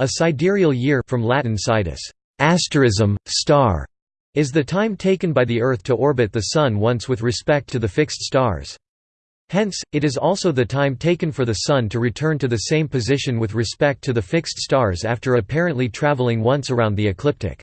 A sidereal year from Latin sidus, asterism, star, is the time taken by the Earth to orbit the Sun once with respect to the fixed stars. Hence, it is also the time taken for the Sun to return to the same position with respect to the fixed stars after apparently traveling once around the ecliptic.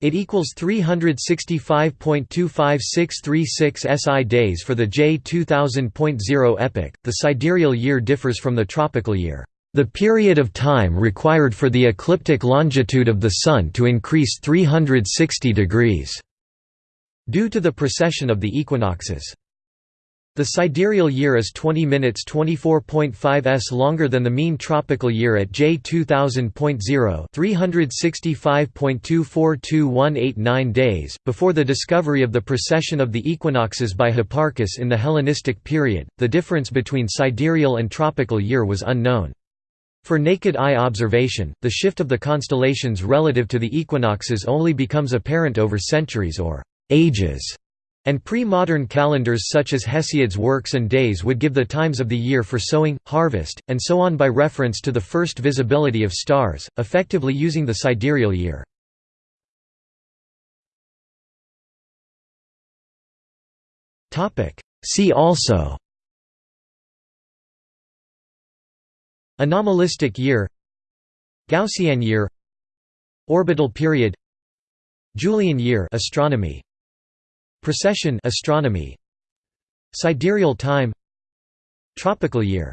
It equals 365.25636 SI days for the J 2000.0 epoch. The sidereal year differs from the tropical year. The period of time required for the ecliptic longitude of the Sun to increase 360 degrees, due to the precession of the equinoxes. The sidereal year is 20 minutes 24.5 s longer than the mean tropical year at J 2000.0 365.242189 days. Before the discovery of the precession of the equinoxes by Hipparchus in the Hellenistic period, the difference between sidereal and tropical year was unknown. For naked eye observation, the shift of the constellations relative to the equinoxes only becomes apparent over centuries or ages and pre-modern calendars such as Hesiod's works and days would give the times of the year for sowing, harvest, and so on by reference to the first visibility of stars, effectively using the sidereal year. See also Anomalistic year Gaussian year Orbital period Julian year astronomy Precession astronomy Sidereal time Tropical year